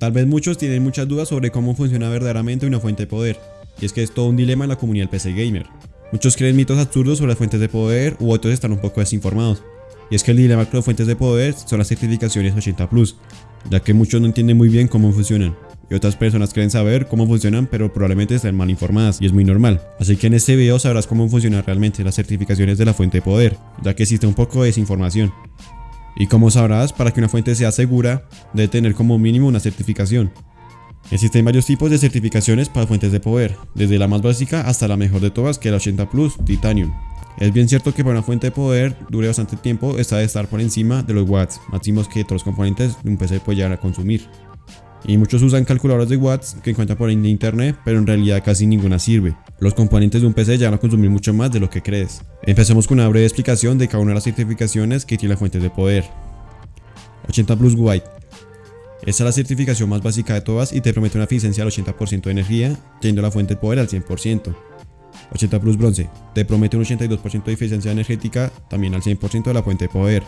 Tal vez muchos tienen muchas dudas sobre cómo funciona verdaderamente una fuente de poder, y es que es todo un dilema en la comunidad PC Gamer. Muchos creen mitos absurdos sobre las fuentes de poder u otros están un poco desinformados. Y es que el dilema con las fuentes de poder son las certificaciones 80 Plus, ya que muchos no entienden muy bien cómo funcionan. Y otras personas creen saber cómo funcionan pero probablemente estén mal informadas y es muy normal. Así que en este video sabrás cómo funcionan realmente las certificaciones de la fuente de poder, ya que existe un poco de desinformación. Y como sabrás, para que una fuente sea segura, debe tener como mínimo una certificación. Existen varios tipos de certificaciones para fuentes de poder, desde la más básica hasta la mejor de todas que es la 80 Plus Titanium. Es bien cierto que para una fuente de poder dure bastante tiempo, esta debe estar por encima de los watts máximos que los componentes de un PC puede llegar a consumir. Y muchos usan calculadores de watts que encuentran por internet, pero en realidad casi ninguna sirve. Los componentes de un PC llegan a consumir mucho más de lo que crees. Empecemos con una breve explicación de cada una de las certificaciones que tiene la fuente de poder. 80 Plus White esta es la certificación más básica de todas y te promete una eficiencia al 80% de energía, yendo la fuente de poder al 100%. 80 Plus Bronce, te promete un 82% de eficiencia energética, también al 100% de la fuente de poder.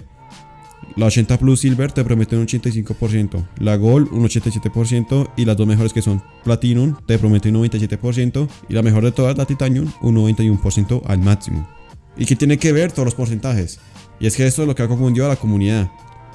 La 80 Plus Silver te promete un 85%, la Gold un 87% y las dos mejores que son Platinum te prometen un 97% y la mejor de todas, la Titanium, un 91% al máximo. ¿Y qué tiene que ver todos los porcentajes? Y es que esto es lo que ha confundido a la comunidad.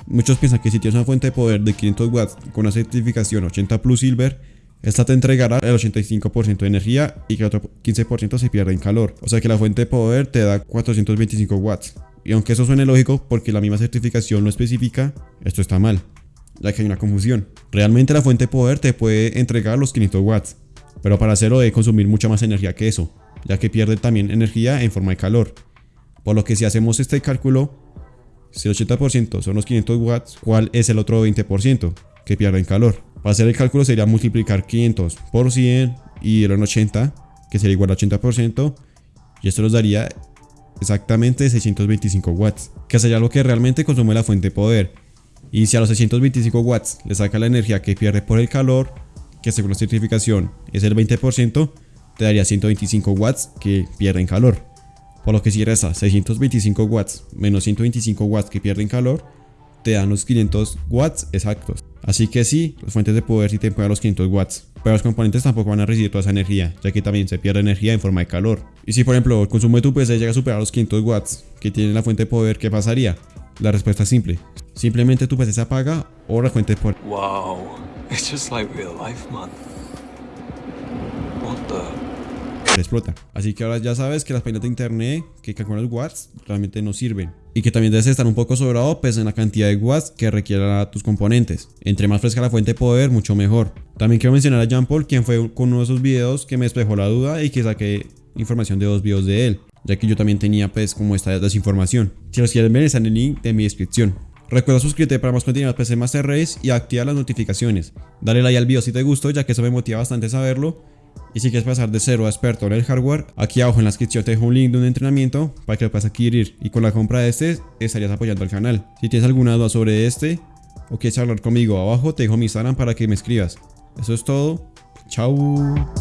Muchos piensan que si tienes una fuente de poder de 500 watts con una certificación 80 Plus Silver, esta te entregará el 85% de energía y que otro 15% se pierde en calor. O sea que la fuente de poder te da 425 watts. Y aunque eso suene lógico porque la misma certificación lo especifica, esto está mal, ya que hay una confusión. Realmente la fuente de poder te puede entregar los 500 watts, pero para hacerlo debe consumir mucha más energía que eso, ya que pierde también energía en forma de calor. Por lo que si hacemos este cálculo, si el 80% son los 500 watts, ¿cuál es el otro 20% que pierde en calor? Para hacer el cálculo sería multiplicar 500 por 100 y el 80, que sería igual a 80%, y esto nos daría exactamente 625 watts, que sería lo que realmente consume la fuente de poder. Y si a los 625 watts le saca la energía que pierde por el calor, que según la certificación es el 20%, te daría 125 watts que pierde en calor. Por lo que si resta 625 watts menos 125 watts que pierden calor, te dan los 500 watts exactos. Así que sí, las fuentes de poder sí te pueden los 500 watts, pero los componentes tampoco van a recibir toda esa energía, ya que también se pierde energía en forma de calor. Y si por ejemplo el consumo de tu PC llega a superar los 500 watts que tiene la fuente de poder, ¿qué pasaría? La respuesta es simple. Simplemente tu PC se apaga o la fuente de poder. Wow, it's just like real life, man. What the explota. Así que ahora ya sabes que las páginas de internet que calculan los watts realmente no sirven. Y que también debes estar un poco sobrado pues en la cantidad de watts que requieran tus componentes. Entre más fresca la fuente de poder, mucho mejor. También quiero mencionar a Jean Paul, quien fue con uno de esos videos que me despejó la duda y que saqué información de dos videos de él. Ya que yo también tenía pues como esta desinformación. Si los quieren ver está en el link de mi descripción. Recuerda suscribirte para más contenido de PC Master Race y activar las notificaciones. Dale like al video si te gustó ya que eso me motiva bastante saberlo y si quieres pasar de cero a experto en el hardware, aquí abajo en la descripción te dejo un link de un entrenamiento para que lo puedas adquirir y con la compra de este estarías apoyando al canal. Si tienes alguna duda sobre este o quieres hablar conmigo abajo te dejo mi Instagram para que me escribas. Eso es todo. Chao.